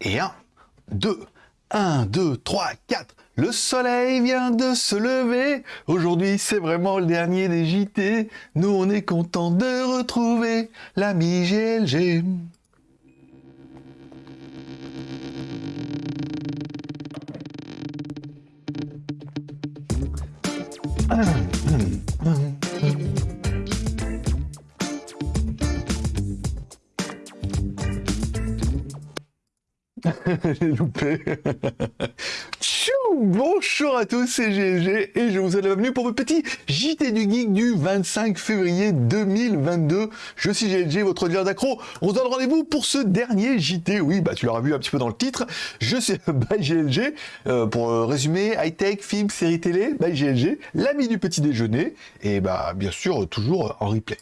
Et 1, 2, 1, 2, 3, 4. Le soleil vient de se lever. Aujourd'hui, c'est vraiment le dernier des JT. Nous, on est content de retrouver l'ami GLG. J'ai loupé. Tchou Bonjour à tous, c'est GG et je vous souhaite la bienvenue pour votre petit JT du Geek du 25 février 2022. Je suis GLG, votre dealer d'accro. On se donne rendez-vous pour ce dernier JT. Oui, bah tu l'auras vu un petit peu dans le titre. Je suis by GLG. Euh, pour euh, résumer, high-tech, film, série télé, by GLG, l'ami du petit déjeuner et bah bien sûr toujours en replay.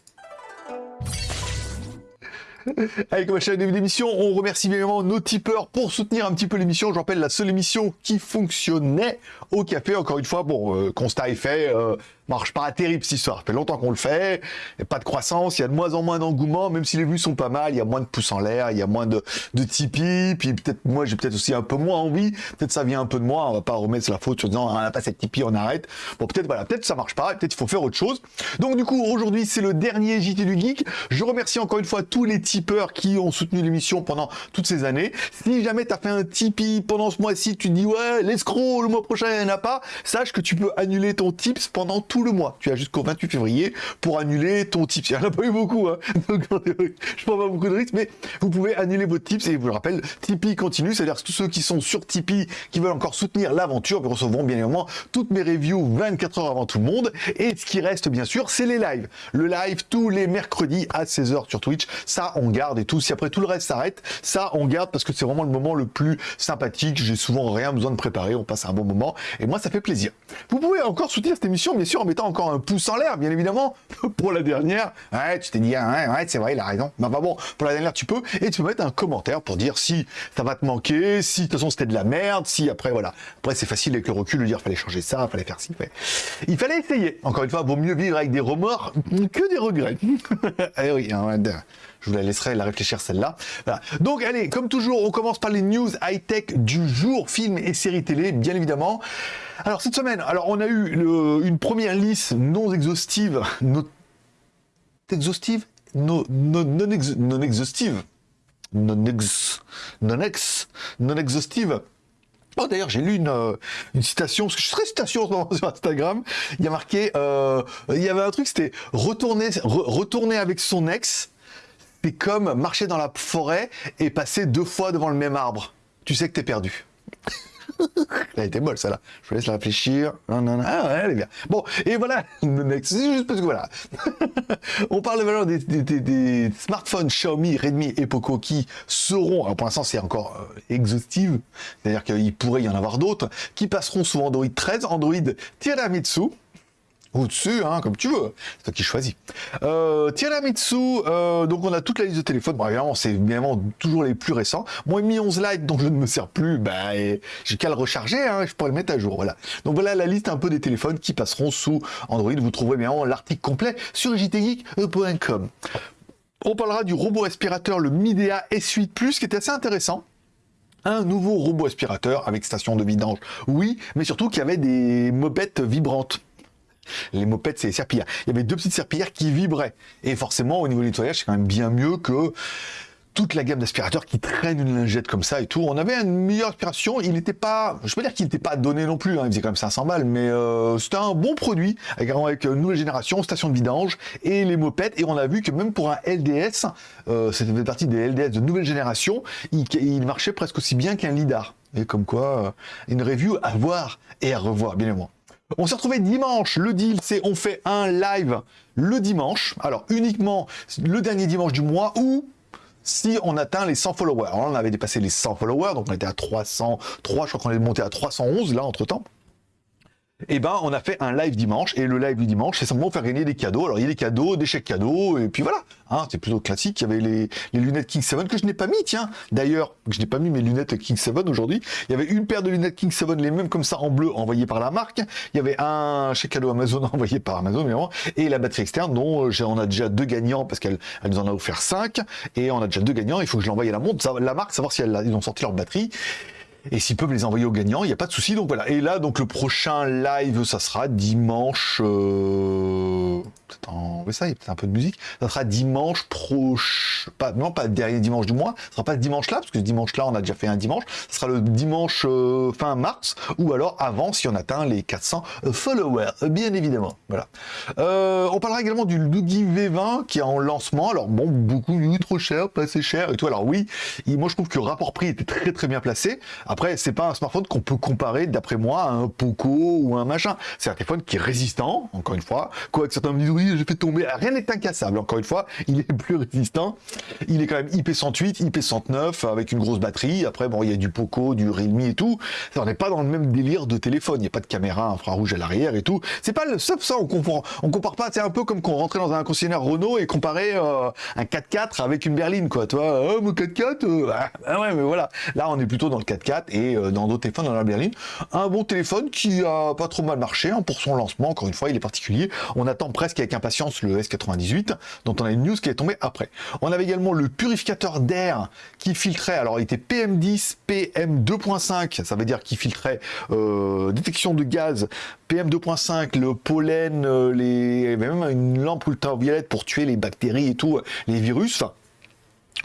À chaque début d'émission, on remercie bien évidemment nos tipeurs pour soutenir un petit peu l'émission. Je rappelle, la seule émission qui fonctionnait au café, encore une fois, bon, euh, constat est fait, euh, marche pas terrible cette histoire. Ça fait longtemps qu'on le fait, il a pas de croissance, il y a de moins en moins d'engouement, même si les vues sont pas mal, il y a moins de pouces en l'air, il y a moins de, de Tipeee, puis peut-être moi j'ai peut-être aussi un peu moins envie, peut-être ça vient un peu de moi, on va pas remettre la faute sur disant on n'a pas cette Tipeee, on arrête. Bon peut-être voilà, peut-être ça marche pas, peut-être il faut faire autre chose. Donc du coup aujourd'hui c'est le dernier JT du Geek. Je remercie encore une fois tous les tipeurs qui ont soutenu l'émission pendant toutes ces années. Si jamais tu as fait un Tipeee pendant ce mois-ci, tu dis ouais l'escroc le mois prochain il n'y en a pas, sache que tu peux annuler ton tips pendant tout le mois. Tu as jusqu'au 28 février pour annuler ton tips. Il n'y en a pas eu beaucoup, hein. Je prends pas beaucoup de risques, mais vous pouvez annuler vos tips et je vous le rappelle, Tipeee continue, c'est-à-dire que tous ceux qui sont sur Tipeee, qui veulent encore soutenir l'aventure, recevront bien évidemment toutes mes reviews 24 heures avant tout le monde. Et ce qui reste, bien sûr, c'est les lives. Le live tous les mercredis à 16h sur Twitch, ça on garde et tout. Si après tout le reste s'arrête, ça on garde parce que c'est vraiment le moment le plus sympathique. J'ai souvent rien besoin de préparer, on passe un bon moment et moi ça fait plaisir. Vous pouvez encore soutenir cette émission, bien sûr, en mettant encore un pouce en l'air, bien évidemment. Pour la dernière, ouais, tu t'es dit, ouais, ouais c'est vrai, il a raison. Mais enfin bon, pour la dernière, tu peux. Et tu peux mettre un commentaire pour dire si ça va te manquer, si de toute façon c'était de la merde, si après, voilà. Après, c'est facile avec le recul de dire, fallait changer ça, fallait faire ci. Il fallait essayer. Encore une fois, vaut mieux vivre avec des remords que des regrets. eh oui, hein, je vous la laisserai la réfléchir celle-là. Donc allez, comme toujours, on commence par les news high-tech du jour, films et séries télé, bien évidemment. Alors cette semaine, on a eu une première liste non exhaustive, non exhaustive, non, non, non, ex, non exhaustive, non ex, non ex, non exhaustive. Oh, d'ailleurs, j'ai lu une, une, citation, parce que je suis citation sur Instagram. Il y a marqué, euh, il y avait un truc, c'était retourner, re, retourner avec son ex, c'est comme marcher dans la forêt et passer deux fois devant le même arbre. Tu sais que t'es perdu. Elle a été molle, ça là. Je vous laisse la réfléchir. Ah ouais, elle est bien. Bon, et voilà. Juste parce que voilà. On parle de valeur des, des, smartphones Xiaomi, Redmi et Poco qui seront, alors pour l'instant c'est encore euh, exhaustive, c'est-à-dire qu'il pourrait y en avoir d'autres, qui passeront sous Android 13, Android Tiramisu, ou dessus, hein, comme tu veux. C'est toi qui choisis. Euh, Tiramisu, euh, donc on a toute la liste de téléphones. Bon, évidemment, c'est évidemment toujours les plus récents. Moi, Mi 11 Lite, dont je ne me sers plus, bah, j'ai qu'à le recharger, hein, je pourrais le mettre à jour. Voilà. Donc voilà la liste un peu des téléphones qui passeront sous Android. Vous trouverez bien l'article complet sur jtgeek.com. On parlera du robot aspirateur, le Midea S8 Plus, qui était assez intéressant un nouveau robot aspirateur avec station de vidange, oui, mais surtout qui avait des mobettes vibrantes. Les mopettes, c'est les serpillères. Il y avait deux petites serpillères qui vibraient. Et forcément, au niveau du nettoyage, c'est quand même bien mieux que toute la gamme d'aspirateurs qui traînent une lingette comme ça et tout. On avait une meilleure aspiration. Il n'était pas, je peux dire qu'il n'était pas donné non plus. Hein. Il faisait quand même 500 balles, mais euh, c'était un bon produit avec, une nouvelle génération, station de vidange et les mopettes. Et on a vu que même pour un LDS, euh, c'était partie des LDS de nouvelle génération, il, il marchait presque aussi bien qu'un lidar. Et comme quoi, euh, une review à voir et à revoir, bien évidemment. On s'est retrouvé dimanche. Le deal, c'est on fait un live le dimanche. Alors, uniquement le dernier dimanche du mois ou si on atteint les 100 followers. Alors, on avait dépassé les 100 followers, donc on était à 303, je crois qu'on est monté à 311 là entre-temps. Et eh ben on a fait un live dimanche et le live du dimanche c'est simplement faire gagner des cadeaux. Alors il y a des cadeaux, des chèques cadeaux et puis voilà. Hein, c'est plutôt classique. Il y avait les, lunettes King 7 que je n'ai pas mis, tiens. D'ailleurs, je n'ai pas mis mes lunettes King 7 aujourd'hui. Il y avait une paire de lunettes King 7, les mêmes comme ça en bleu envoyées par la marque. Il y avait un chèque cadeau Amazon envoyé par Amazon évidemment, et la batterie externe dont euh, on a déjà deux gagnants parce qu'elle elle nous en a offert cinq et on a déjà deux gagnants. Il faut que je l'envoie à la montre, la marque, savoir si elle, ils ont sorti leur batterie. Et s'ils peuvent les envoyer aux gagnants, il n'y a pas de souci. Donc voilà. Et là, donc le prochain live, ça sera dimanche. Euh... Ça, y a peut-être un peu de musique. Ça sera dimanche proche. Pas... Non, pas dernier dimanche du mois. Ce sera pas ce dimanche-là, parce que ce dimanche-là, on a déjà fait un dimanche. Ce sera le dimanche euh, fin mars, ou alors avant, si on atteint les 400 followers, bien évidemment. Voilà. Euh, on parlera également du Lugi V20 qui est en lancement. Alors bon, beaucoup trop cher, pas assez cher et tout. Alors oui, moi je trouve que le rapport prix était très très bien placé. Après, c'est pas un smartphone qu'on peut comparer, d'après moi, à un Poco ou un machin. C'est un téléphone qui est résistant, encore une fois. Quoi que certains me disent, oui, j'ai fait tomber. Rien n'est incassable, encore une fois. Il est plus résistant. Il est quand même IP108, IP109, avec une grosse batterie. Après, bon, il y a du Poco, du Realme et tout. On n'est pas dans le même délire de téléphone. Il n'y a pas de caméra infrarouge à l'arrière et tout. C'est pas le ça, on compare, on compare pas. C'est un peu comme qu'on rentrait dans un concessionnaire Renault et comparait euh, un 4x4 avec une berline, quoi. Toi, oh, mon 4x4, euh, ah ouais, mais voilà. Là, on est plutôt dans le 4x4 et euh, dans d'autres téléphones dans la berline. Un bon téléphone qui a pas trop mal marché hein, pour son lancement. Encore une fois, il est particulier. On attend presque avec impatience le S98, dont on a une news qui est tombée après. On avait également le purificateur d'air qui filtrait. Alors, il était PM10, PM2.5. Ça veut dire qu'il filtrait euh, détection de gaz PM2.5, le pollen, euh, les, même une lampe ultraviolette pour tuer les bactéries et tout, les virus.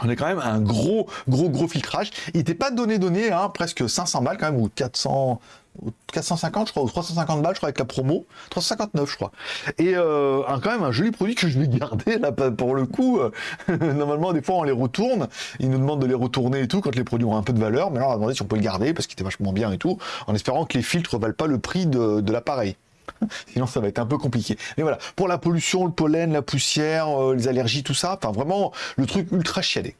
On est quand même un gros, gros, gros filtrage. Il n'était pas donné, donné, hein, presque 500 balles quand même, ou 400, 450 je crois, ou 350 balles je crois avec la promo, 359 je crois. Et euh, quand même un joli produit que je vais garder là pour le coup. Euh, normalement des fois on les retourne, ils nous demandent de les retourner et tout quand les produits ont un peu de valeur, mais là on a demandé si on peut le garder parce qu'il était vachement bien et tout, en espérant que les filtres valent pas le prix de l'appareil. Sinon, ça va être un peu compliqué. Mais voilà, pour la pollution, le pollen, la poussière, euh, les allergies, tout ça, enfin vraiment le truc ultra chiadé.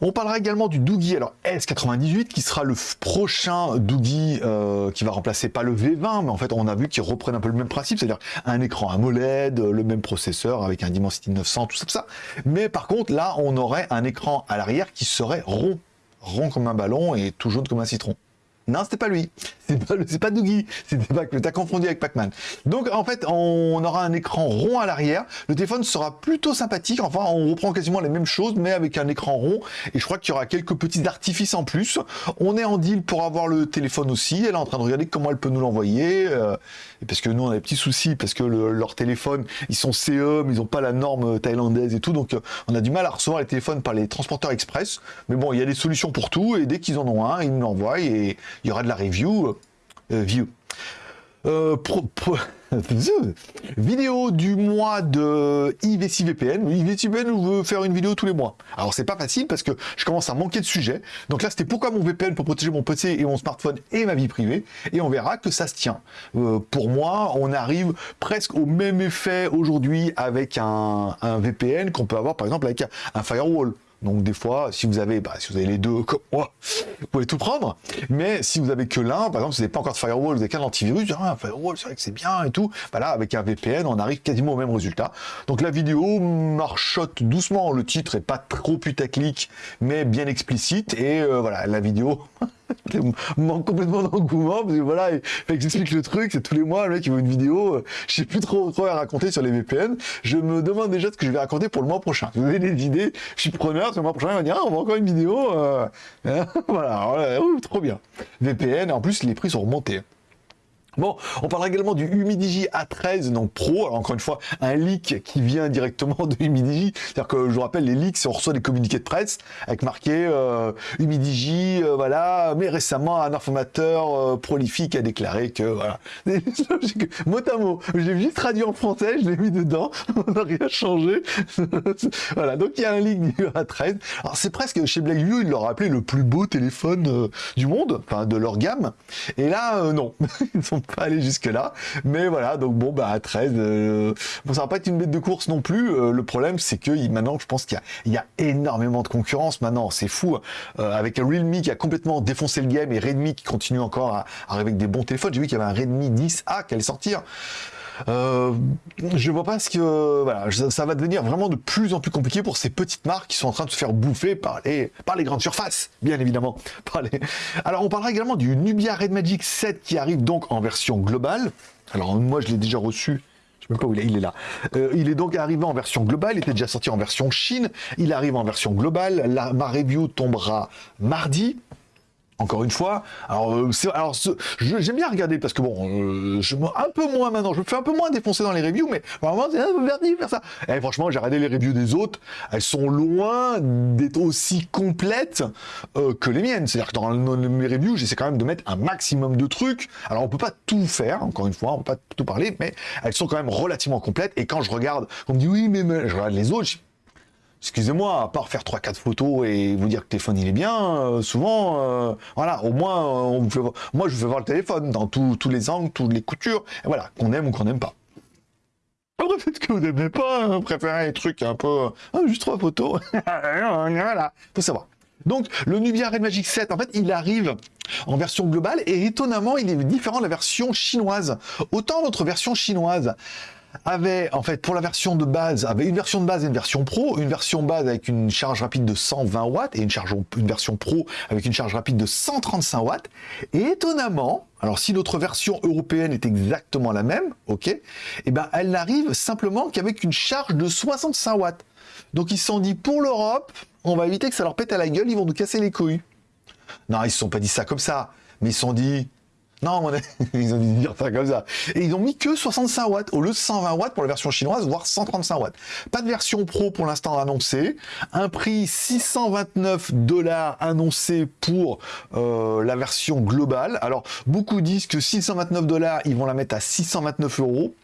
On parlera également du Doogie, alors S98, qui sera le prochain Doogie euh, qui va remplacer pas le V20, mais en fait on a vu qu'ils reprennent un peu le même principe, c'est-à-dire un écran AMOLED, le même processeur avec un Dimensity 900, tout ça, tout ça. Mais par contre là, on aurait un écran à l'arrière qui serait rond, rond comme un ballon et tout jaune comme un citron. Non, c'était pas lui. C'est pas, pas Doogie. C'était pas T'as confondu avec Pac-Man. Donc, en fait, on aura un écran rond à l'arrière. Le téléphone sera plutôt sympathique. Enfin, on reprend quasiment les mêmes choses, mais avec un écran rond. Et je crois qu'il y aura quelques petits artifices en plus. On est en deal pour avoir le téléphone aussi. Elle est en train de regarder comment elle peut nous l'envoyer. Euh, parce que nous, on a des petits soucis. Parce que leur téléphone, ils sont CE, mais ils n'ont pas la norme thaïlandaise et tout. Donc, euh, on a du mal à recevoir les téléphones par les transporteurs express. Mais bon, il y a des solutions pour tout. Et dès qu'ils en ont un, ils nous l'envoient. Et il y aura de la review. Euh, euh, view. Euh, vidéo du mois de IVC VPN. IVC VPN veut faire une vidéo tous les mois. Alors c'est pas facile parce que je commence à manquer de sujets. Donc là c'était pourquoi mon VPN pour protéger mon PC et mon smartphone et ma vie privée. Et on verra que ça se tient. pour moi, on arrive presque au même effet aujourd'hui avec un, VPN qu'on peut avoir par exemple avec un firewall. Donc des fois, si vous avez, bah, si vous avez les deux vous pouvez tout prendre. Mais si vous avez que l'un, par exemple, si vous n'avez pas encore de firewall, vous n'avez qu'un antivirus, ah, un firewall, c'est vrai que c'est bien et tout. Voilà, avec un VPN, on arrive quasiment au même résultat. Donc la vidéo marchote doucement. Le titre est pas trop putaclic, mais bien explicite. Et euh, voilà, la vidéo manque complètement d'engouement parce que voilà, il le truc, c'est tous les mois le mec il veut une vidéo, euh, je sais plus trop quoi à raconter sur les VPN. Je me demande déjà ce que je vais raconter pour le mois prochain. vous avez des idées, je suis preneur, le mois prochain il va dire ah, on va encore une vidéo, euh, hein, voilà, trop bien. VPN, en plus les prix sont remontés. Bon, on parlera également du Humidigi A13, donc Pro. Alors encore une fois, un leak qui vient directement de Humidigi. C'est-à-dire que je vous rappelle, les leaks, on reçoit des communiqués de presse avec marqué euh, Humidigi, euh, voilà. Mais récemment, un informateur euh, prolifique a déclaré que voilà. mot à mot, j'ai juste traduit en français, je l'ai mis dedans, on n'a rien changé. voilà, donc il y a un leak du A13. Alors c'est presque chez Blackview, ils l'ont appelé le plus beau téléphone du monde, enfin de leur gamme. Et là, non, peut aller jusque là. Mais voilà, donc bon, bah à 13, bon, ça va pas être une bête de course non plus. le problème, c'est que maintenant, je pense qu'il y, a énormément de concurrence maintenant. C'est fou. avec un Realme qui a complètement défoncé le game et Redmi qui continue encore à, arriver avec des bons téléphones. J'ai vu qu'il y avait un Redmi 10A qui allait sortir. Euh, je vois pas ce que ça, va devenir vraiment de plus en plus compliqué pour ces petites marques qui sont en train de se faire bouffer par les par les grandes surfaces, bien évidemment. Alors on parlera également du Nubia Red Magic 7 qui arrive donc en version globale. Alors moi je l'ai déjà reçu. Même pas où il est, il est là. Euh, il est donc arrivé en version globale, il était déjà sorti en version Chine, il arrive en version globale, la, ma review tombera mardi. Encore une fois, alors, euh, alors j'aime bien regarder parce que bon, euh, je un peu moins maintenant, je me fais un peu moins défoncer dans les reviews, mais vraiment c'est un faire ça. Et franchement, j'ai regardé les reviews des autres, elles sont loin d'être aussi complètes euh, que les miennes. C'est-à-dire que dans mes reviews, j'essaie quand même de mettre un maximum de trucs. Alors on peut pas tout faire, encore une fois, on peut pas tout parler, mais elles sont quand même relativement complètes. Et quand je regarde, on me dit oui, mais, mais je regarde les autres, excusez-moi, à part faire 3-4 photos et vous dire que le téléphone il est bien, euh, souvent, euh, voilà, au moins, euh, moi je veux voir le téléphone dans tous les angles, toutes les coutures, voilà, qu'on aime ou qu'on n'aime pas. Après, peut-être que vous n'aimez pas, hein, préférez les trucs un peu, ah, juste trois photos, voilà, faut savoir. Donc, le Nubia Red Magic 7, en fait, il arrive en version globale et étonnamment, il est différent de la version chinoise. Autant notre version chinoise avait, en fait, pour la version de base, avait une version de base et une version pro, une version base avec une charge rapide de 120 watts et une, version pro avec une charge rapide de 135 watts. Et étonnamment, alors si notre version européenne est exactement la même, ok, et eh ben elle n'arrive simplement qu'avec une charge de 65 watts. Donc ils se sont dit pour l'Europe, on va éviter que ça leur pète à la gueule, ils vont nous casser les couilles. Non, ils se sont pas dit ça comme ça, mais ils se sont dit non, ils ont dû dire ça comme ça. Et ils ont mis que 65 watts, au lieu de 120 watts pour la version chinoise, voire 135 watts. Pas de version pro pour l'instant annoncée. Un prix 629 dollars annoncé pour euh, la version globale. Alors, beaucoup disent que 629 dollars, ils vont la mettre à 629 euros.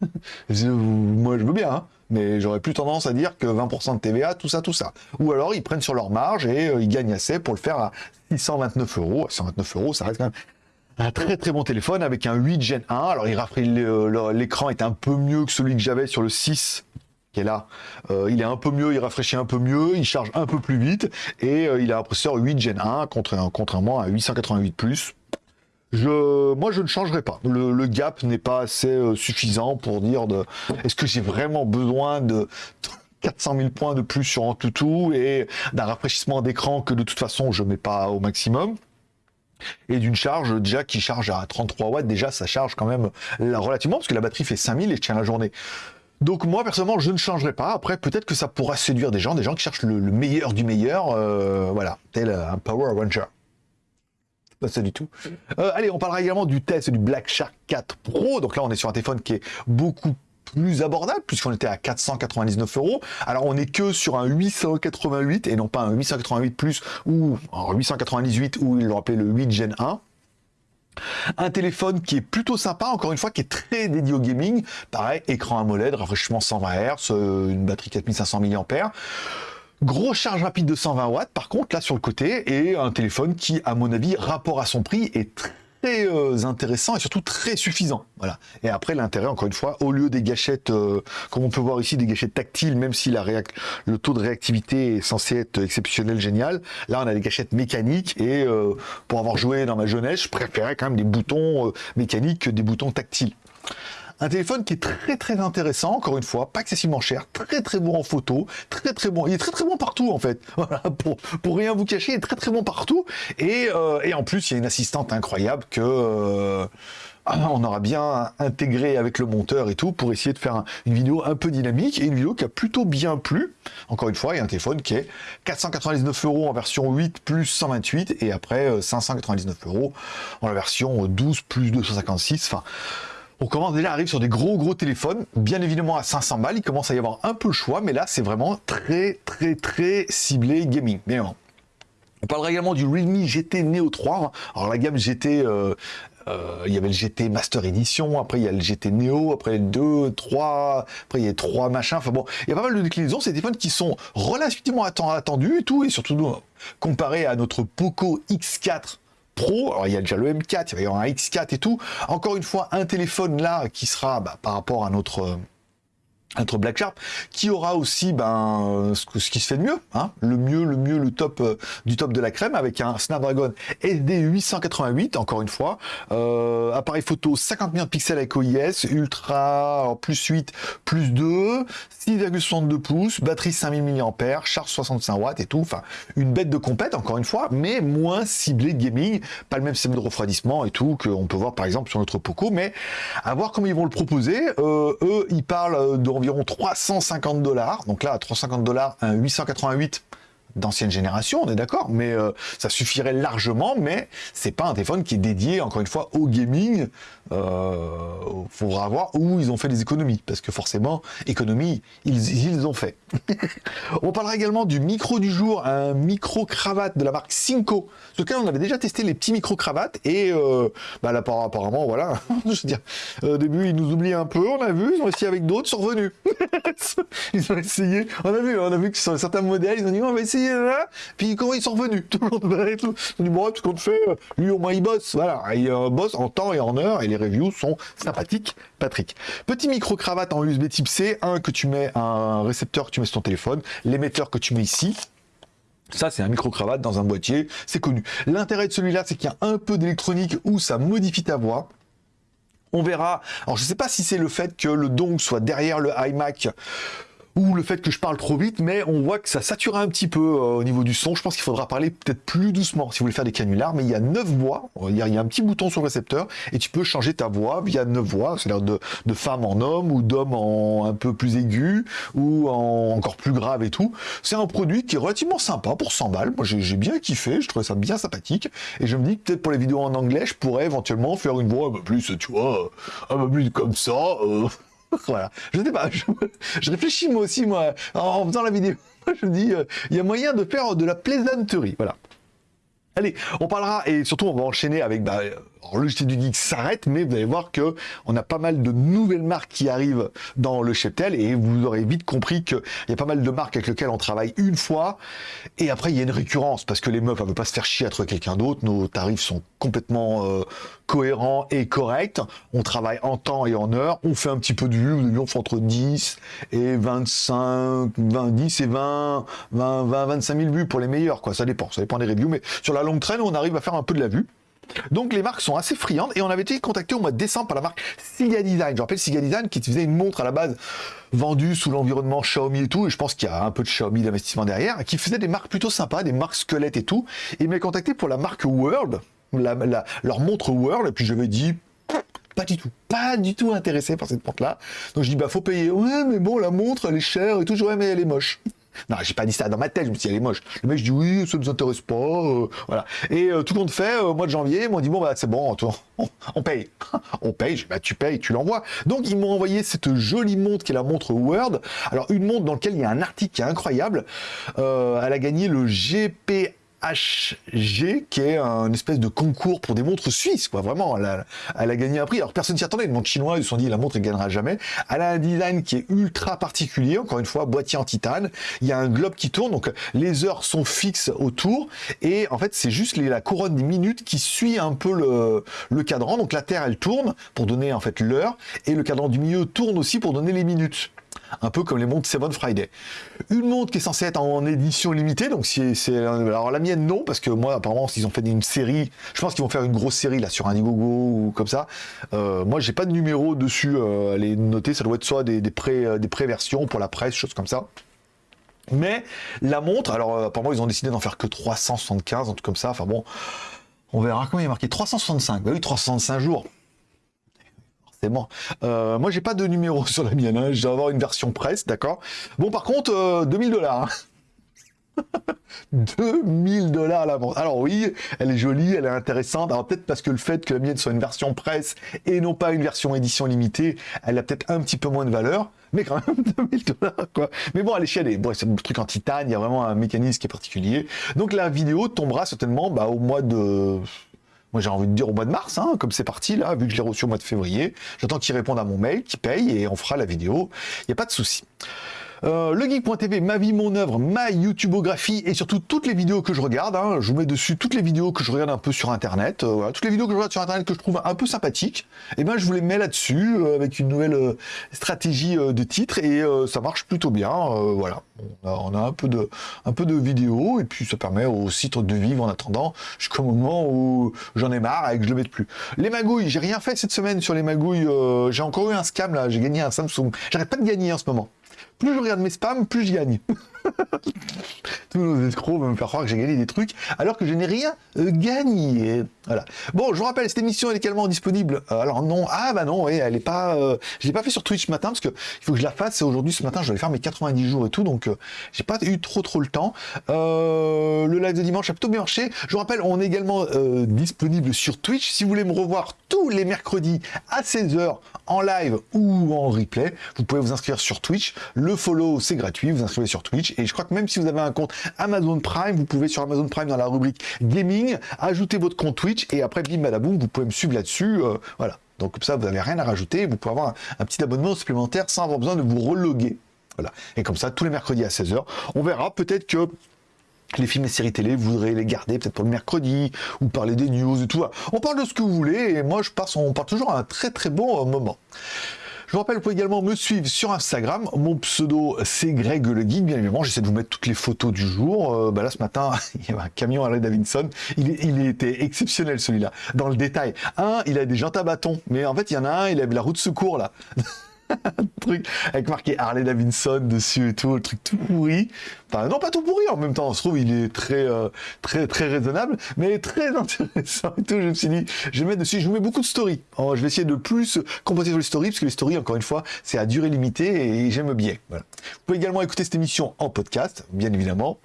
Moi, je veux bien, hein mais j'aurais plus tendance à dire que 20% de TVA, tout ça, tout ça. Ou alors ils prennent sur leur marge et euh, ils gagnent assez pour le faire à 629 euros. 629 euros, ça reste quand même un très très bon téléphone avec un 8 Gen 1. Alors euh, l'écran est un peu mieux que celui que j'avais sur le 6 qui est là. Euh, il est un peu mieux, il rafraîchit un peu mieux, il charge un peu plus vite et il a un processeur 8 Gen 1 contrairement à 888 Plus je, moi, je ne changerai pas. Le, gap n'est pas assez euh, suffisant pour dire de. Est-ce que j'ai vraiment besoin de 400 000 points de plus sur Antutu et d'un rafraîchissement d'écran que de toute façon je mets pas au maximum? Et d'une charge déjà qui charge à 33 watts, déjà ça charge quand même relativement parce que la batterie fait 5000 et je tiens la journée. Donc moi personnellement je ne changerai pas. Après peut-être que ça pourra séduire des gens, des gens qui cherchent le, meilleur du meilleur, euh, voilà, tel un Power Ranger pas ça du tout. Euh, allez, on parlera également du test du Black Shark 4 Pro. Donc là, on est sur un téléphone qui est beaucoup plus abordable puisqu'on était à 499 euros. Alors on est que sur un 888 et non pas un 888 plus ou un 898 ou ils l'ont appelé le 8 Gen 1. Un téléphone qui est plutôt sympa, encore une fois, qui est très dédié au gaming. Pareil, écran AMOLED, rafraîchissement 120 Hz, une batterie 4500 mAh. Grosse charge rapide de 120 watts, par contre, là sur le côté, et un téléphone qui, à mon avis, rapport à son prix, est très euh, intéressant et surtout très suffisant. Voilà. Et après, l'intérêt, encore une fois, au lieu des gâchettes, euh, comme on peut voir ici, des gâchettes tactiles, même si le taux de réactivité est censé être exceptionnel, génial, là, on a des gâchettes mécaniques et euh, pour avoir joué dans ma jeunesse, je préférais quand même des boutons mécaniques que des boutons tactiles. Un téléphone qui est très très intéressant, encore une fois, pas excessivement cher, très très bon en photo, très très bon. Il est très très bon partout en fait. Voilà, pour, pour rien vous cacher, il est très très bon partout. Et, euh, et en plus, il y a une assistante incroyable que... Euh, on aura bien intégré avec le monteur et tout pour essayer de faire une vidéo un peu dynamique et une vidéo qui a plutôt bien plu. Encore une fois, il y a un téléphone qui est 499 euros en version 8 plus 128 et après 599 euh, euros en la version 12 plus 256. Enfin, on commence déjà à arriver sur des gros gros téléphones, bien évidemment à 500 balles, il commence à y avoir un peu le choix, mais là c'est vraiment très très très ciblé gaming. Bien on parlera également du Realme GT Neo 3. Alors la gamme GT, euh, euh, il y avait le GT Master Edition, après il y a le GT Neo, après le 2, 3, après il y a 3 machins. Enfin bon, il y a pas mal de déclinaisons. C'est des téléphones qui sont relativement attendus et tout, et surtout comparé à notre Poco X4 Pro. Alors il y a déjà le M4, il va y avoir un X4 et tout. Encore une fois, un téléphone là qui sera bah, par rapport à notre notre Black Sharp, qui aura aussi ben, ce, qui se fait de mieux, hein, le mieux, le mieux, le top euh, du top de la crème, avec un Snapdragon SD 888, encore une fois, euh, appareil photo 50 millions de pixels avec OIS, ultra plus 8, plus 2, 6,62 pouces, batterie 5000 mAh, charge 65 watts et tout, enfin une bête de compète, encore une fois, mais moins ciblé gaming, pas le même système de refroidissement et tout qu'on peut voir par exemple sur notre Poco, mais à voir comment ils vont le proposer. Euh, eux, ils parlent d'environ environ 350 dollars. Donc là, à 350 dollars, un 888 d'ancienne génération, on est d'accord, mais euh, ça suffirait largement, mais c'est pas un téléphone qui est dédié, encore une fois, au gaming. Euh, faudra voir où ils ont fait les économies, parce que forcément, économie, ils, ils ont fait. on parlera également du micro du jour, un micro-cravate de la marque Cinco, sur lequel on avait déjà testé les petits micro-cravates, et euh, bah apparemment, voilà, je veux dire, au début, ils nous oublient un peu, on a vu, ils ont essayé avec d'autres, sont revenus. ils ont essayé, on a vu, on a vu que sur certains modèles, ils ont dit, on va essayer puis comment ils sont revenus Tout le monde On dit, bon, ce qu'on fait, lui au moins il bosse. Voilà, il bosse en temps et en heure, et les reviews sont sympathiques, Patrick. Petit micro-cravate en USB type C, un que tu mets, un récepteur que tu mets sur ton téléphone, l'émetteur que tu mets ici, ça, c'est un micro-cravate dans un boîtier, c'est connu. L'intérêt de celui-là, c'est qu'il y a un peu d'électronique où ça modifie ta voix. On verra. Alors, je sais pas si c'est le fait que le dongle soit derrière le iMac ou le fait que je parle trop vite, mais on voit que ça sature un petit peu euh, au niveau du son. Je pense qu'il faudra parler peut-être plus doucement si vous voulez faire des canulars, mais il y a neuf voix, il y a, un petit bouton sur le récepteur, et tu peux changer ta voix via neuf voix, c'est-à-dire de, de femme en homme, ou d'homme en un peu plus aigu, ou en encore plus grave et tout. C'est un produit qui est relativement sympa pour 100 balles. Moi, j'ai bien kiffé, je trouvais ça bien sympathique, et je me dis que peut-être pour les vidéos en anglais, je pourrais éventuellement faire une voix un peu plus, tu vois, un peu plus comme ça. Euh, voilà. Je sais pas, je, réfléchis moi aussi, moi, en, faisant la vidéo. Je me dis, euh, il y a moyen de faire de la plaisanterie. Voilà. Allez, on parlera, et surtout on va enchaîner avec bah, le JT du Geek s'arrête, mais vous allez voir que on a pas mal de nouvelles marques qui arrivent dans le cheptel et vous aurez vite compris qu'il y a pas mal de marques avec lesquelles on travaille une fois et après il y a une récurrence parce que les meufs, elles veulent pas se faire chier à trouver quelqu'un d'autre. Nos tarifs sont complètement euh, cohérents et corrects. On travaille en temps et en heure. On fait un petit peu de vues. On fait entre 10 et 25, 20, 10 et 20, 20, 20, 25 000 vues pour les meilleurs. Quoi. Ça dépend. Ça dépend des reviews. Mais sur la longue traîne, on arrive à faire un peu de la vue. Donc les marques sont assez friandes et on avait été contacté au mois de décembre par la marque Siga Design. Je rappelle Siga Design qui faisait une montre à la base vendue sous l'environnement Xiaomi et tout, et je pense qu'il y a un peu de Xiaomi d'investissement derrière, qui faisait des marques plutôt sympas, des marques squelettes et tout. Et il m'a contacté pour la marque World, leur montre World, et puis je j'avais dit pas du tout, pas du tout intéressé par cette montre-là. Donc je dis bah faut payer. Ouais mais bon la montre elle est chère et tout. Ouais mais elle est moche. Non, j'ai pas dit ça dans ma tête, je me suis dit, elle est moche. Le mec, je dis, oui, ça nous intéresse pas, euh, voilà. Et euh, tout le monde fait, au mois de janvier, ils m'ont dit, bon, bah, c'est bon, on, paye. on paye, bah, tu payes, tu l'envoies. Donc, ils m'ont envoyé cette jolie montre qui est la montre Word. Alors, une montre dans laquelle il y a un article qui est incroyable. Euh, elle a gagné le GPA HG, qui est un espèce de concours pour des montres suisses, quoi. Vraiment, elle a, gagné un prix. Alors, personne s'y attendait. Une montre chinoise, ils se sont dit, la montre, elle gagnera jamais. Elle a un design qui est ultra particulier. Encore une fois, boîtier en titane. Il y a un globe qui tourne. Donc, les heures sont fixes autour. Et en fait, c'est juste la couronne des minutes qui suit un peu le, le cadran. Donc, la Terre, elle tourne pour donner, en fait, l'heure. Et le cadran du milieu tourne aussi pour donner les minutes un peu comme les montres Seven Friday. Une montre qui est censée être en édition limitée, donc si c'est alors la mienne non parce que moi apparemment s'ils ont fait une série, je pense qu'ils vont faire une grosse série là sur Indiegogo ou comme ça. Euh, moi j'ai pas de numéro dessus, euh, elle est notée, ça doit être soit des, des pré euh, des versions pour la presse, choses comme ça. Mais la montre, alors apparemment ils ont décidé d'en faire que 375, un truc comme ça. Enfin bon, on verra comment il est marqué? 365. Bah oui, 365 jours. Euh, moi, j'ai pas de numéro sur la mienne. Hein. Je vais avoir une version presse, d'accord? Bon, par contre, 2000 euh, dollars. 2000 dollars la vente. Alors oui, elle est jolie, elle est intéressante. Alors peut-être parce que le fait que la mienne soit une version presse et non pas une version édition limitée, elle a peut-être un petit peu moins de valeur. Mais quand même 2000 dollars quoi. Mais bon, elle est chialée. Bon, c'est un truc en titane, il y a vraiment un mécanisme qui est particulier. Donc la vidéo tombera certainement bah, au mois de moi, j'ai envie de dire au mois de mars, hein, comme c'est parti, là, vu que je l'ai reçu au mois de février. J'attends qu'il réponde à mon mail, qu'il paye, et on fera la vidéo. Il n'y a pas de souci. Euh, legeek.tv, ma vie, mon œuvre, ma YouTubeographie et surtout toutes les vidéos que je regarde. Hein. Je vous mets dessus toutes les vidéos que je regarde un peu sur Internet. Euh, voilà, toutes les vidéos que je regarde sur Internet que je trouve un peu sympathiques. Et eh ben je vous les mets là-dessus euh, avec une nouvelle stratégie de titre et ça marche plutôt bien. voilà, on a, un peu de vidéos et puis ça permet au site de vivre en attendant jusqu'au moment où j'en ai marre et que je le mette plus. Les magouilles, j'ai rien fait cette semaine sur les magouilles. j'ai encore eu un scam là. J'ai gagné un Samsung. J'arrête pas de gagner en ce moment. Plus je regarde mes spams, plus je gagne. Tous nos escrocs vont me faire croire que j'ai gagné des trucs, alors que je n'ai rien euh, gagné. Voilà. Bon, je vous rappelle, cette émission est également disponible. Euh, alors non, ah bah non, oui, elle est pas. Euh, je l'ai pas fait sur Twitch ce matin parce que il faut que je la fasse. Aujourd'hui, ce matin, je vais faire mes 90 jours et tout, donc j'ai pas eu trop trop le temps. le live de dimanche a plutôt bien marché. Je vous rappelle, on est également disponible sur Twitch. Si vous voulez me revoir tous les mercredis à 16h en live ou en replay, vous pouvez vous inscrire sur Twitch. Follow, c'est gratuit. Vous inscrivez sur Twitch et je crois que même si vous avez un compte Amazon Prime, vous pouvez sur Amazon Prime dans la rubrique gaming ajouter votre compte Twitch et après bim badaboum, vous pouvez me suivre là-dessus. Euh, voilà. Donc comme ça, vous n'avez rien à rajouter. Vous pouvez avoir un, petit abonnement supplémentaire sans avoir besoin de vous reloguer. Voilà. Et comme ça, tous les mercredis à 16h, on verra peut-être que les films et séries télé, vous voudrez les garder peut-être pour le mercredi, ou parler des news et tout. On parle de ce que vous voulez, et moi je passe, on part toujours à un très très bon euh, moment. Je vous rappelle, vous pouvez également me suivre sur Instagram. Mon pseudo, c'est Greg le Geek, bien évidemment. J'essaie de vous mettre toutes les photos du jour. Euh, bah là, ce matin, il y avait un camion Harley Davidson. Il, il était exceptionnel, celui-là. Dans le détail. Un, il a des jantes à bâton. Mais en fait, il y en a un, il avait la roue de secours, là. truc avec marqué Harley Davidson dessus et tout, le truc tout pourri. Enfin, non, pas tout pourri en même temps. On se trouve, il est très, euh, très, très raisonnable, mais très intéressant et tout. Je me suis dit, je vais dessus, je vous mets beaucoup de stories. Je vais essayer de plus composer sur les stories, parce que les stories, encore une fois, c'est à durée limitée et j'aime bien. Voilà. Vous pouvez également écouter cette émission en podcast, bien évidemment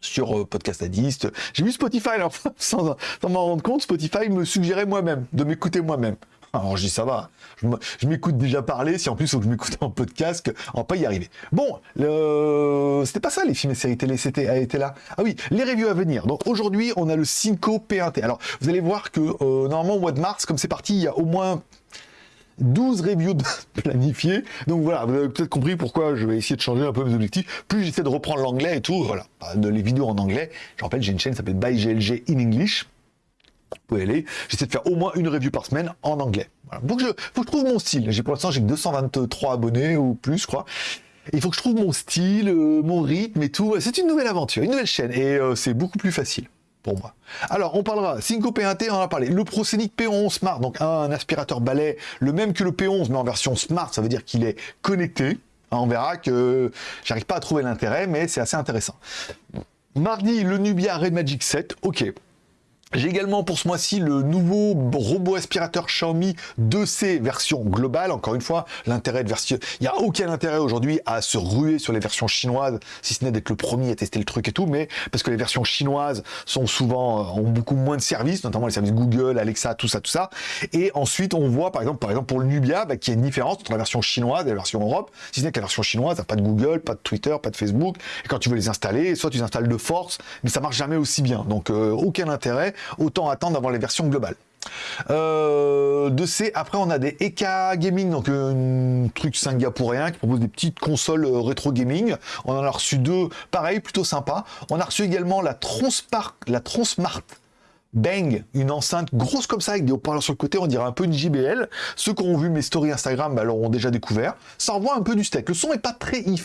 sur euh, Podcast Addict. J'ai vu Spotify, alors, sans m'en rendre compte, Spotify me suggérait moi-même, de m'écouter moi-même. Alors je dis ça va, je m'écoute déjà parler, si en plus faut que je m'écoute en podcast, on va pas y arriver. Bon, c'était pas ça les films et séries télé, c'était été là. Ah oui, les reviews à venir. Donc aujourd'hui on a le Cinco P1T. Alors vous allez voir que euh, normalement au mois de mars, comme c'est parti, il y a au moins 12 reviews planifiées. Donc voilà, vous avez peut-être compris pourquoi je vais essayer de changer un peu mes objectifs. Plus j'essaie de reprendre l'anglais et tout, voilà, de les vidéos en anglais. Je rappelle, j'ai une chaîne qui s'appelle By GLG in English vous pouvez aller. J'essaie de faire au moins une review par semaine en anglais. Voilà. Donc je, faut que je trouve mon style. J'ai pour l'instant j'ai 223 abonnés ou plus, je crois. il faut que je trouve mon style, euh, mon rythme et tout. C'est une nouvelle aventure, une nouvelle chaîne et euh, c'est beaucoup plus facile pour moi. Alors, on parlera Cinco P1T, on en a parlé. Le Proscenic P11 Smart, donc un aspirateur balai, le même que le P11, mais en version Smart, ça veut dire qu'il est connecté. On verra que j'arrive pas à trouver l'intérêt, mais c'est assez intéressant. Mardi, le Nubia Red Magic 7, ok. J'ai également pour ce mois-ci le nouveau robot aspirateur Xiaomi 2C version globale. Encore une fois, l'intérêt de version... Il n'y a aucun intérêt aujourd'hui à se ruer sur les versions chinoises, si ce n'est d'être le premier à tester le truc et tout, mais parce que les versions chinoises sont souvent, euh, ont beaucoup moins de services, notamment les services Google, Alexa, tout ça, tout ça. Et ensuite, on voit, par exemple, par exemple pour le Nubia, bah, qu'il y a une différence entre la version chinoise et la version Europe, si ce n'est que la version chinoise n'a pas de Google, pas de Twitter, pas de Facebook. Et quand tu veux les installer, soit tu les installes de force, mais ça marche jamais aussi bien. Donc, euh, aucun intérêt autant attendre d'avoir les versions globales. Euh, de C, après on a des Eka Gaming, donc un truc singapourien qui propose des petites consoles euh, rétro gaming. On en a reçu deux, pareil, plutôt sympa. On a reçu également la Tronspark, la Tronsmart Bang, une enceinte grosse comme ça avec des haut-parleurs sur le côté, on dirait un peu une JBL. Ceux qui ont vu mes stories Instagram bah, l'auront déjà découvert. Ça envoie un peu du steak. Le son est pas très hi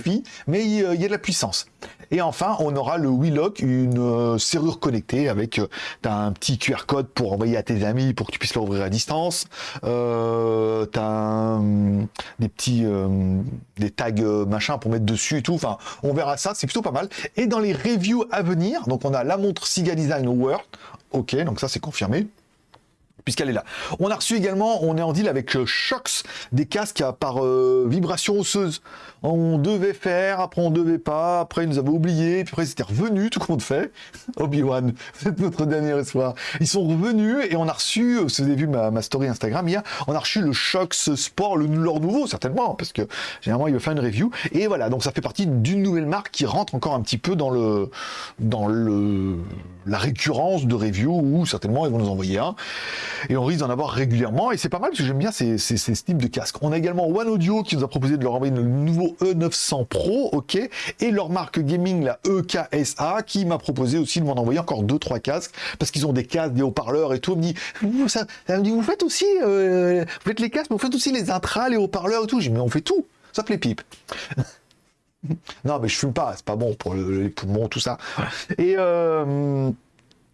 mais il y a de la puissance. Et enfin, on aura le WeLock, une euh, serrure connectée avec euh, un petit QR code pour envoyer à tes amis pour que tu puisses l'ouvrir à distance. Euh, as des petits des tags machin pour mettre dessus et tout. Enfin, on verra ça, c'est plutôt pas mal. Et dans les reviews à venir, donc on a la montre Siga Design World Ok, donc ça c'est confirmé puisqu'elle est là. On a reçu également, on est en deal avec euh, Shox, des casques par euh, vibration osseuse. On devait faire, après on devait pas, après ils nous avaient oublié, puis après ils étaient revenus, tout compte fait. Obi-Wan, c'est notre dernier espoir. Ils sont revenus et on a reçu, euh, vous avez vu ma, story Instagram hier, on a reçu le Shox Sport, le, leur nouveau certainement, parce que généralement il veut faire une review. Et voilà, donc ça fait partie d'une nouvelle marque qui rentre encore un petit peu dans le dans le la récurrence de review où certainement ils vont nous envoyer un et on risque d'en avoir régulièrement et c'est pas mal parce que j'aime bien ces, ces, types de casques. On a également One Audio qui nous a proposé de leur envoyer le nouveau Lenovo E900 Pro, ok, et leur marque gaming, la EKSA, qui m'a proposé aussi de m'en envoyer encore deux trois casques, parce qu'ils ont des casques, des haut-parleurs et tout. Elle me dit, vous, ça, elle me dit, vous faites aussi, euh, vous faites les casques, mais vous faites aussi les intras, les haut-parleurs et tout. J'ai mais on fait tout, sauf les pipes. non, mais je fume pas, c'est pas bon pour le- les poumons, tout ça. Et euh,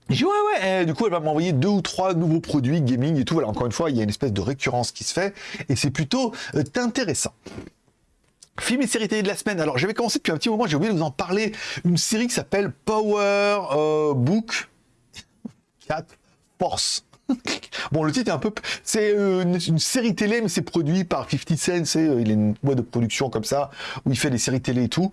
j'ai ouais, ouais, et du coup, elle va m'envoyer deux ou trois nouveaux produits gaming et tout. Voilà, encore une fois, il y a une espèce de récurrence qui se fait, et c'est plutôt euh, intéressant. Film et série télé de la semaine. Alors, j'avais commencé depuis un petit moment, j'ai oublié de vous en parler. Une série qui s'appelle Power euh, Book 4 Force. bon, le titre est un peu. C'est euh, une, série télé, mais c'est produit par 50 Cent. C'est, euh, il a une boîte de production comme ça, où il fait des séries télé et tout.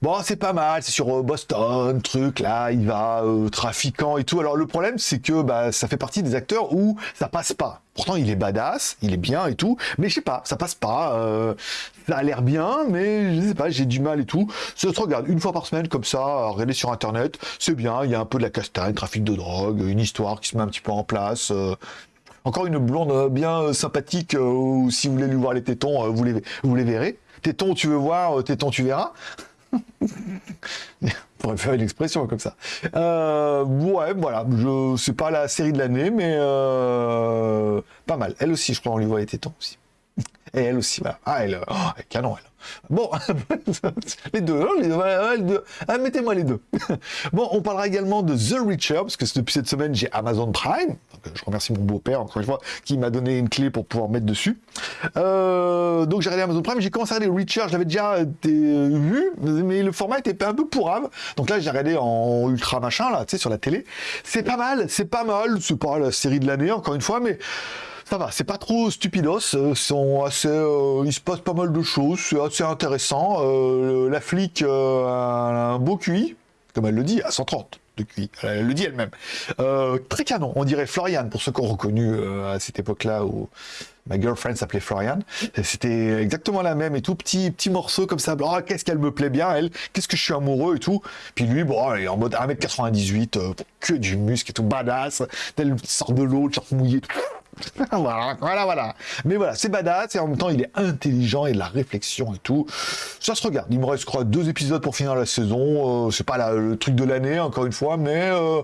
Bon, c'est pas mal. C'est sur Boston, truc, là, il va trafiquant et tout. Alors, le problème, c'est que bah, ça fait partie des acteurs où ça passe pas. Pourtant, il est badass, il est bien et tout, mais je sais pas, ça passe pas. euh, ça a l'air bien, mais je sais pas, j'ai du mal et tout. Ça se regarde une fois par semaine comme ça, à regarder sur internet, c'est bien. Il y a un peu de la castagne, trafic de drogue, une histoire qui se met un petit peu en place. euh. Encore une blonde euh, bien sympathique, euh, si vous voulez lui voir les tétons, vous, les, vous les verrez. Tétons, tu veux voir, tétons, tu verras. On pourrait faire une expression comme ça. Euh, ouais, voilà. Je c'est pas la série de l'année, mais euh, pas mal. Elle aussi, je crois, on lui les tétons aussi. Et elle aussi, voilà. Ah, elle, oh, canon, elle. Bon, les deux, hein, les deux. Ah, mettez-moi les deux. bon, on parlera également de The Reacher, parce que depuis cette semaine, j'ai Amazon Prime. Euh, je remercie mon beau-père, encore une fois, qui m'a donné une clé pour pouvoir mettre dessus. Euh, donc, j'ai regardé Amazon Prime, j'ai commencé à regarder Reacher, je l'avais déjà euh, vu, mais le format était un peu pourrave. Donc là, j'ai regardé en ultra machin, là, tu sais, sur la télé. C'est pas mal, c'est pas mal, c'est pas la série de l'année, encore une fois, mais ça va, c'est pas trop stupidos, il se passe pas mal de choses, c'est assez intéressant. La flic a un beau QI, comme elle le dit, à 130 QI, elle le dit elle-même. Euh, très canon, on dirait Florian, pour ceux qui ont reconnu euh, à cette époque-là où ma girlfriend s'appelait Florian. C'était exactement la même et tout, petit, petit morceau comme ça. Oh, qu'est-ce qu'elle me plaît bien, elle, qu'est-ce que je suis amoureux et tout. Puis lui, bon, il est en mode 1m98, euh, que du muscle et tout, badass, tel sort de l'eau, le short mouillé. voilà, voilà, voilà. Mais voilà, c'est badass et en même temps, il est intelligent et de la réflexion et tout. Ça se regarde. Il me reste, je crois, deux épisodes pour finir la saison. Euh, c'est pas le truc de l'année, encore une fois, mais euh,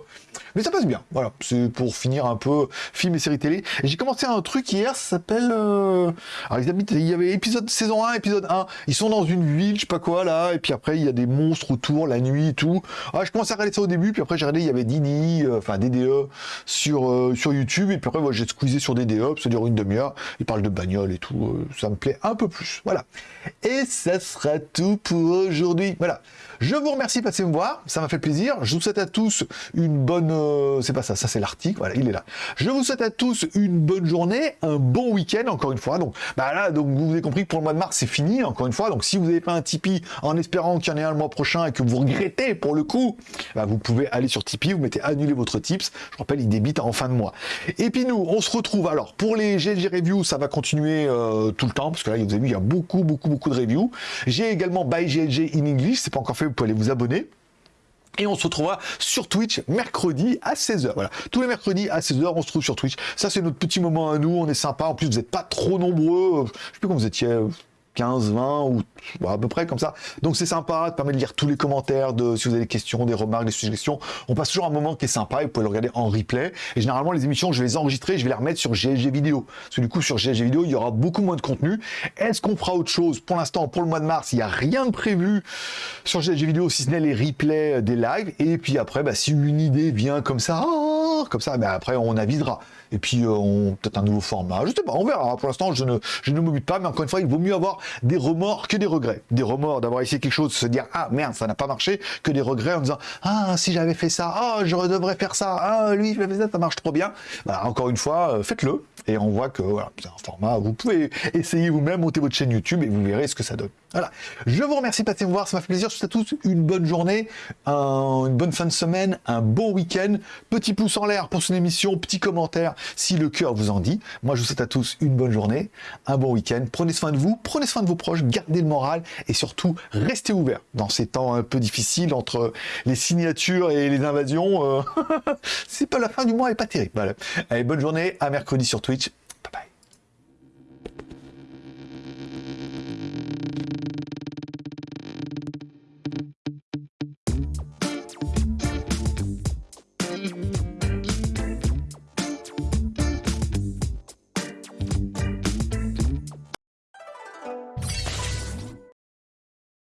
mais ça passe bien. Voilà, c'est pour finir un peu film et série télé. J'ai commencé un truc hier, ça s'appelle. euh, Alors, ils habitent- il y avait épisode saison 1, épisode 1. Ils sont dans une ville, je sais pas quoi là, et puis après il y a des monstres autour la nuit et tout. Ah, je commençais à regarder ça au début, puis après j'ai regardé, il y avait Dini, euh, enfin DDE sur euh, sur YouTube, et puis après moi j'ai squeezé sur DDE, ça dure une demi-heure. Ils parlent de bagnole et tout, euh, ça me plaît un peu plus. Voilà. Et ça sera tout pour aujourd'hui. Voilà. Je vous remercie de passer me voir, ça m'a fait plaisir. Je vous souhaite à tous une bonne. euh, c'est pas ça, ça c'est l'article, voilà, il est là. Je vous souhaite à tous une bonne journée, un bon week-end, encore une fois. Donc, bah là, donc vous avez compris que pour le mois de mars, c'est fini, encore une fois. Donc, si vous avez pas un Tipeee en espérant qu'il y en ait un le mois prochain et que vous regrettez pour le coup, bah, vous pouvez aller sur Tipeee, vous mettez annuler votre tips. Je rappelle, il débite en fin de mois. Et puis nous, on se retrouve alors pour les GLG Reviews, ça va continuer euh, tout le temps parce que là, vous avez vu, il y a beaucoup, beaucoup, beaucoup de reviews. J'ai également By GLG in English, c'est pas encore fait, vous pouvez aller vous abonner. Et on se retrouvera sur Twitch mercredi à 16h. Voilà. Tous les mercredis à 16h, on se trouve sur Twitch. Ça, c'est notre petit moment à nous. On est sympa. En plus, vous n'êtes pas trop nombreux. Je sais plus comment vous étiez. Euh, 15, 20 ou à peu près comme ça. Donc c'est sympa, ça permet de lire tous les commentaires, de si vous avez des questions, des remarques, des suggestions. On passe toujours un moment qui est sympa et vous pouvez le regarder en replay. Et généralement les émissions, je vais les enregistrer, je vais les remettre sur GLG vidéo. Parce que du coup sur GLG vidéo, il y aura beaucoup moins de contenu. Est-ce qu'on fera autre chose? Pour l'instant, pour le mois de mars, il n'y a rien de prévu sur GLG vidéo si ce n'est les replays des lives. Et puis après, bah, si une idée vient comme ça, comme ça, bah, après on avisera. Et puis euh, on peut-être un nouveau format, je sais pas, on verra. Pour l'instant, je ne, je pas, mais encore une fois, il vaut mieux avoir des remords que des regrets. Des remords d'avoir essayé quelque chose, se dire ah merde, ça n'a pas marché, que des regrets en disant ah si j'avais fait ça, ah je devrais faire ça, ah lui je fait ça, ça marche trop bien. Bah, encore une fois, euh, faites-le et on voit que voilà, c'est un format. Vous pouvez essayer vous-même, monter votre chaîne YouTube et vous verrez ce que ça donne. Voilà. Je vous remercie de passer me voir, ça m'a fait plaisir. Je vous souhaite à tous une bonne journée, un- une bonne fin de semaine, un bon week-end. Petit pouce en l'air pour son émission, petit commentaire si le cœur vous en dit. Moi, je vous souhaite à tous une bonne journée, un bon week-end. Prenez soin de vous, prenez soin de vos proches, gardez le moral et surtout restez ouverts dans ces temps un peu difficiles entre les signatures et les invasions. euh, C'est pas la fin du mois et pas terrible. Allez, bonne journée, à mercredi sur Twitch.